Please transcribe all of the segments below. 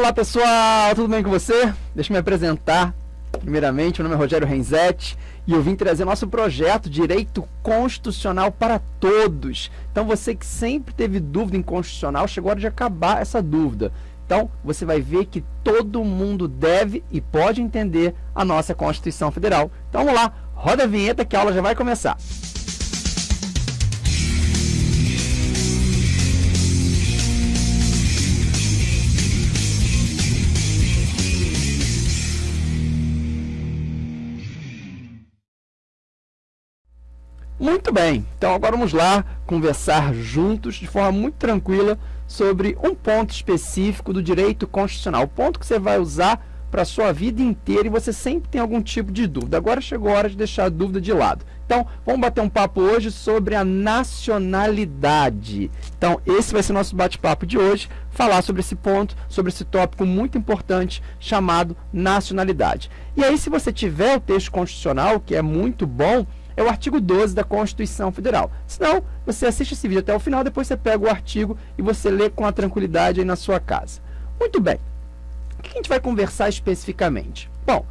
Olá pessoal, tudo bem com você? Deixa eu me apresentar. Primeiramente, meu nome é Rogério Renzetti e eu vim trazer nosso projeto Direito Constitucional para Todos. Então você que sempre teve dúvida em constitucional, chegou a hora de acabar essa dúvida. Então você vai ver que todo mundo deve e pode entender a nossa Constituição Federal. Então vamos lá, roda a vinheta que a aula já vai começar. Muito bem, então agora vamos lá conversar juntos de forma muito tranquila sobre um ponto específico do direito constitucional, o ponto que você vai usar para a sua vida inteira e você sempre tem algum tipo de dúvida. Agora chegou a hora de deixar a dúvida de lado. Então, vamos bater um papo hoje sobre a nacionalidade. Então, esse vai ser nosso bate-papo de hoje, falar sobre esse ponto, sobre esse tópico muito importante chamado nacionalidade. E aí, se você tiver o texto constitucional, que é muito bom, é o artigo 12 da Constituição Federal. Senão, você assiste esse vídeo até o final, depois você pega o artigo e você lê com a tranquilidade aí na sua casa. Muito bem. O que a gente vai conversar especificamente? Bom,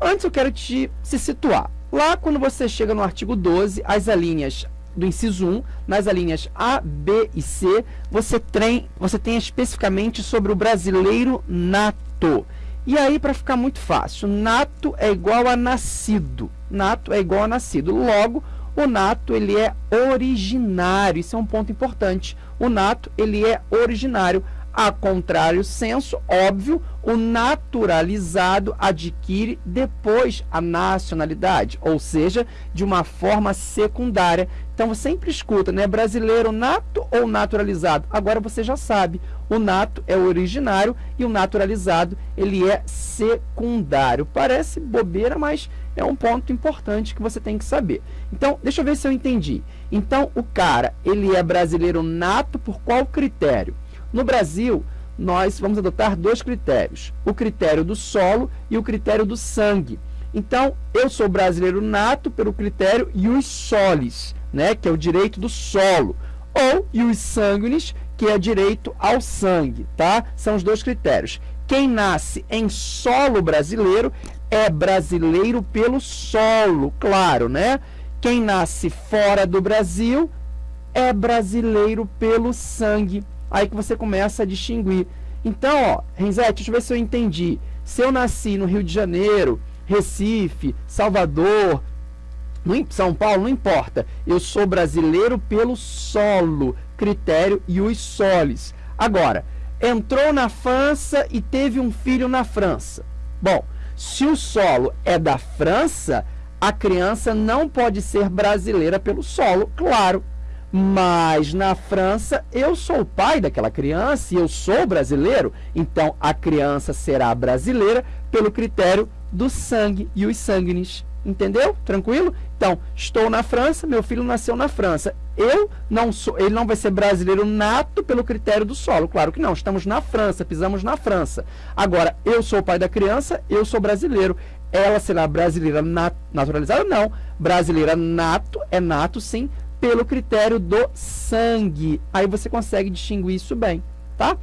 antes eu quero te se situar. Lá quando você chega no artigo 12, as alíneas do inciso 1, nas alíneas A, B e C, você tem, você tem especificamente sobre o brasileiro nato. E aí, para ficar muito fácil, nato é igual a nascido. Nato é igual a nascido. Logo, o nato ele é originário. Isso é um ponto importante. O nato ele é originário. A contrário senso, óbvio, o naturalizado adquire depois a nacionalidade, ou seja, de uma forma secundária. Então você sempre escuta, né? Brasileiro nato ou naturalizado? Agora você já sabe. O nato é originário e o naturalizado ele é secundário. Parece bobeira, mas é um ponto importante que você tem que saber. Então, deixa eu ver se eu entendi. Então, o cara, ele é brasileiro nato por qual critério? No Brasil, nós vamos adotar dois critérios, o critério do solo e o critério do sangue. Então, eu sou brasileiro nato pelo critério ius solis, né, que é o direito do solo, ou ius sanguinis, que é direito ao sangue, tá? São os dois critérios. Quem nasce em solo brasileiro é brasileiro pelo solo, claro, né? Quem nasce fora do Brasil é brasileiro pelo sangue. Aí que você começa a distinguir. Então, ó, Renzete, deixa eu ver se eu entendi. Se eu nasci no Rio de Janeiro, Recife, Salvador, São Paulo, não importa. Eu sou brasileiro pelo solo, critério e os solis. Agora, entrou na França e teve um filho na França. Bom, se o solo é da França, a criança não pode ser brasileira pelo solo, claro. Mas na França, eu sou o pai daquela criança e eu sou brasileiro, então a criança será brasileira pelo critério do sangue e os sanguinis. Entendeu? Tranquilo? Então, estou na França, meu filho nasceu na França. Eu não sou, ele não vai ser brasileiro nato pelo critério do solo. Claro que não, estamos na França, pisamos na França. Agora, eu sou o pai da criança, eu sou brasileiro. Ela será brasileira nat naturalizada? Não. Brasileira nato, é nato sim, pelo critério do sangue. Aí você consegue distinguir isso bem, tá?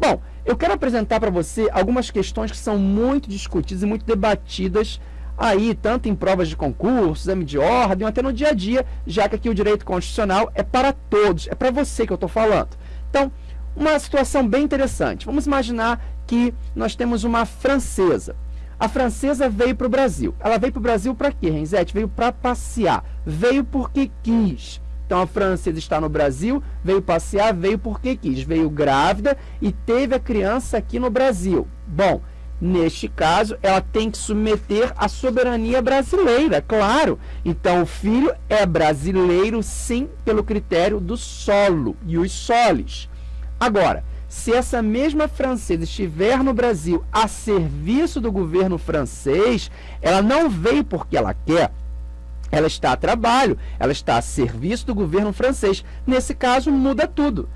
Bom, eu quero apresentar para você algumas questões que são muito discutidas e muito debatidas aí, tanto em provas de concurso, exame de ordem, até no dia a dia, já que aqui o direito constitucional é para todos, é para você que eu estou falando. Então, uma situação bem interessante. Vamos imaginar que nós temos uma francesa. A francesa veio para o Brasil. Ela veio para o Brasil para quê, Renzete? Veio para passear. Veio porque quis. Então a francesa está no Brasil, veio passear, veio porque quis. Veio grávida e teve a criança aqui no Brasil. Bom, neste caso, ela tem que submeter à soberania brasileira, claro. Então o filho é brasileiro, sim, pelo critério do solo e os solis. Agora, se essa mesma francesa estiver no Brasil a serviço do governo francês, ela não veio porque ela quer, ela está a trabalho, ela está a serviço do governo francês. Nesse caso, muda tudo.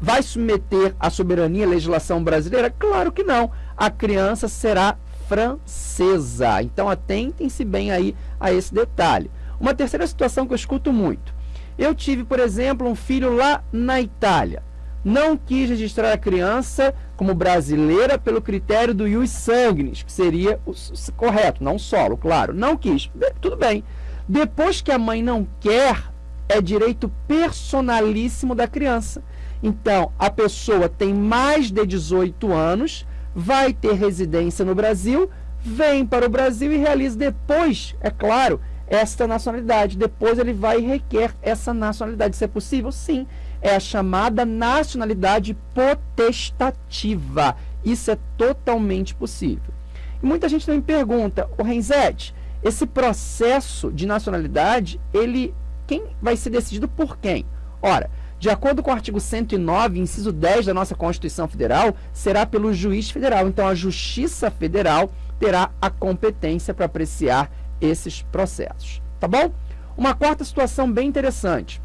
Vai submeter a soberania à legislação brasileira? Claro que não. A criança será francesa. Então, atentem-se bem aí a esse detalhe. Uma terceira situação que eu escuto muito. Eu tive, por exemplo, um filho lá na Itália. não quis registrar a criança como brasileira pelo critério do ius sanguinis, que seria o, correto, não solo, claro. Não quis, tudo bem. Depois que a mãe não quer, é direito personalíssimo da criança. Então, a pessoa tem mais de 18 anos, vai ter residência no Brasil, vem para o Brasil e realiza depois, é claro, esta nacionalidade. Depois ele vai e requer essa nacionalidade. Isso é possível? Sim. É a chamada nacionalidade potestativa. Isso é totalmente possível. E muita gente também pergunta, o Renzete, esse processo de nacionalidade, ele quem vai ser decidido por quem? Ora, de acordo com o artigo 109, inciso 10 da nossa Constituição Federal, será pelo juiz federal. Então, a Justiça Federal terá a competência para apreciar esses processos. Tá bom? Uma quarta situação bem interessante.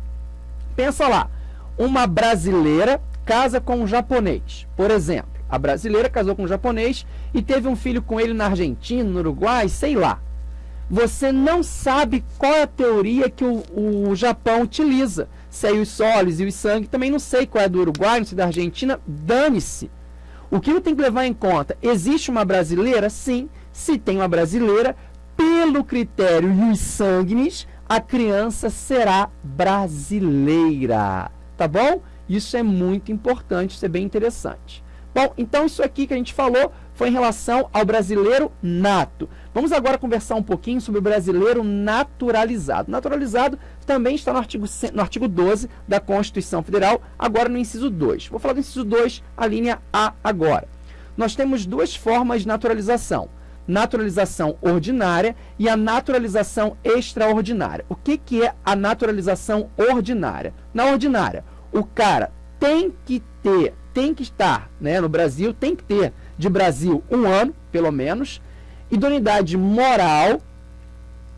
Pensa lá, uma brasileira casa com um japonês, por exemplo. A brasileira casou com um japonês e teve um filho com ele na Argentina, no Uruguai, sei lá você não sabe qual é a teoria que o, o Japão utiliza. Se é os soles e os sangue, também não sei qual é do Uruguai, não sei da Argentina, dane-se. O que eu tenho que levar em conta? Existe uma brasileira? Sim. Se tem uma brasileira, pelo critério ius sanguinis, a criança será brasileira. Tá bom? Isso é muito importante, isso é bem interessante. Bom, então isso aqui que a gente falou foi em relação ao brasileiro nato. Vamos agora conversar um pouquinho sobre o brasileiro naturalizado. Naturalizado também está no artigo, no artigo 12 da Constituição Federal, agora no inciso 2. Vou falar do inciso 2, a linha A agora. Nós temos duas formas de naturalização. Naturalização ordinária e a naturalização extraordinária. O que, que é a naturalização ordinária? Na ordinária, o cara tem que ter, tem que estar né, no Brasil, tem que ter de Brasil um ano, pelo menos, idoneidade moral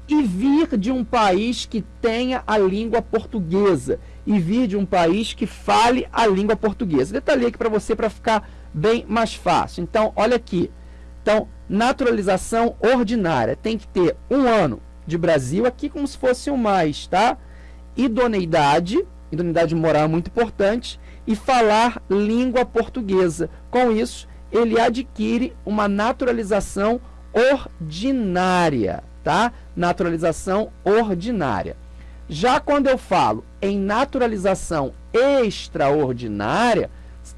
e vir de um país que tenha a língua portuguesa e vir de um país que fale a língua portuguesa. Detalhei aqui para você para ficar bem mais fácil. Então, olha aqui. Então, naturalização ordinária tem que ter um ano de Brasil, aqui como se fosse um mais, tá? Idoneidade, idoneidade moral é muito importante, e falar língua portuguesa. Com isso, ele adquire uma naturalização ordinária, tá? Naturalização ordinária. Já quando eu falo em naturalização extraordinária,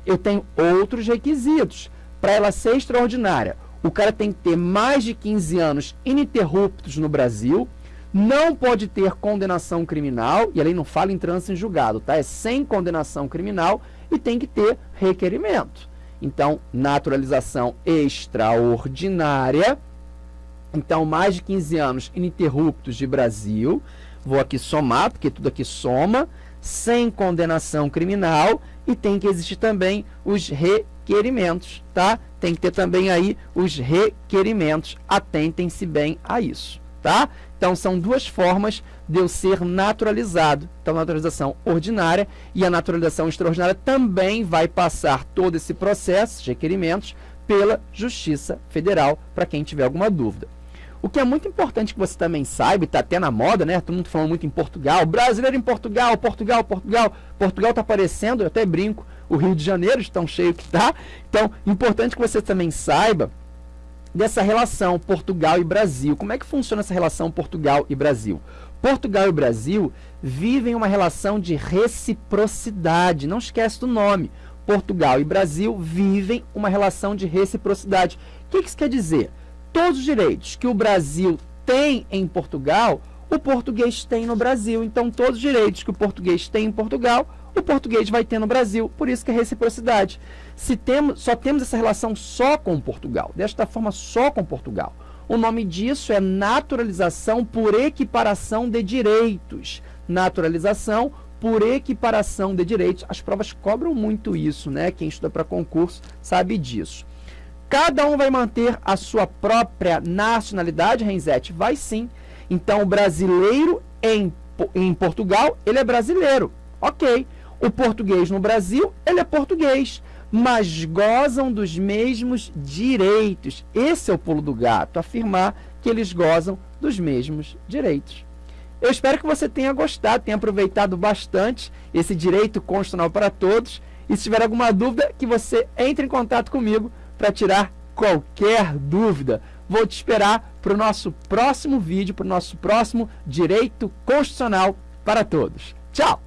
eu tenho outros requisitos. Para ela ser extraordinária, o cara tem que ter mais de 15 anos ininterruptos no Brasil, não pode ter condenação criminal, e a lei não fala em trânsito em julgado, tá? É sem condenação criminal e tem que ter requerimento. Então, naturalização extraordinária. Então, mais de 15 anos ininterruptos de Brasil. Vou aqui somar, porque tudo aqui soma. Sem condenação criminal. E tem que existir também os requerimentos, tá? Tem que ter também aí os requerimentos. Atentem-se bem a isso, tá? Então, são duas formas de eu ser naturalizado. Então, a naturalização ordinária e a naturalização extraordinária também vai passar todo esse processo requerimentos pela Justiça Federal, para quem tiver alguma dúvida. O que é muito importante que você também saiba, está até na moda, né? Todo mundo falando muito em Portugal, brasileiro em Portugal, Portugal, Portugal. Portugal está aparecendo, eu até brinco, o Rio de Janeiro, de tão cheio que está. Então, importante que você também saiba dessa relação Portugal e Brasil. Como é que funciona essa relação Portugal e Brasil? Portugal e Brasil vivem uma relação de reciprocidade. Não esquece do nome. Portugal e Brasil vivem uma relação de reciprocidade. O que isso quer dizer? Todos os direitos que o Brasil tem em Portugal, o português tem no Brasil. Então, todos os direitos que o português tem em Portugal, o português vai ter no Brasil. Por isso que é reciprocidade. Se temos, só temos essa relação só com Portugal, desta forma só com Portugal. O nome disso é naturalização por equiparação de direitos. Naturalização por equiparação de direitos. As provas cobram muito isso, né? Quem estuda para concurso sabe disso. Cada um vai manter a sua própria nacionalidade, Renzete? Vai sim. Então, o brasileiro em, em Portugal, ele é brasileiro. Ok. O português no Brasil, ele é português, mas gozam dos mesmos direitos. Esse é o pulo do gato, afirmar que eles gozam dos mesmos direitos. Eu espero que você tenha gostado, tenha aproveitado bastante esse direito constitucional para todos E se tiver alguma dúvida, que você entre em contato comigo para tirar qualquer dúvida. Vou te esperar para o nosso próximo vídeo, para o nosso próximo Direito Constitucional para Todos. Tchau!